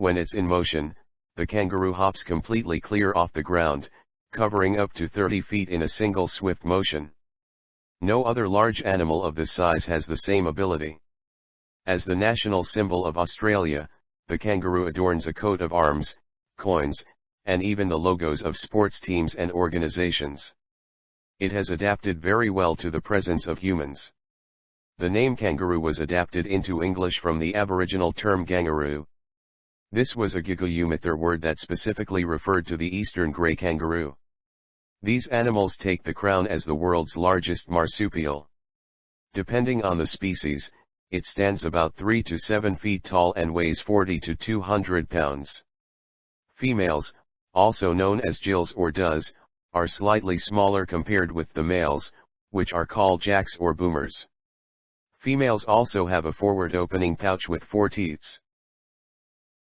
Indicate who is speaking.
Speaker 1: When it's in motion, the kangaroo hops completely clear off the ground, covering up to 30 feet in a single swift motion. No other large animal of this size has the same ability. As the national symbol of Australia, the kangaroo adorns a coat of arms, coins, and even the logos of sports teams and organizations. It has adapted very well to the presence of humans. The name kangaroo was adapted into English from the Aboriginal term gangurru. This was a Guugu Yimithirr word that specifically referred to the eastern grey kangaroo. These animals take the crown as the world's largest marsupial. Depending on the species, it stands about 3 to 7 feet tall and weighs 40 to 200 pounds. Females, also known as jills or does, are slightly smaller compared with the males, which are called jacks or boomers. Females also have a forward opening pouch with four teats.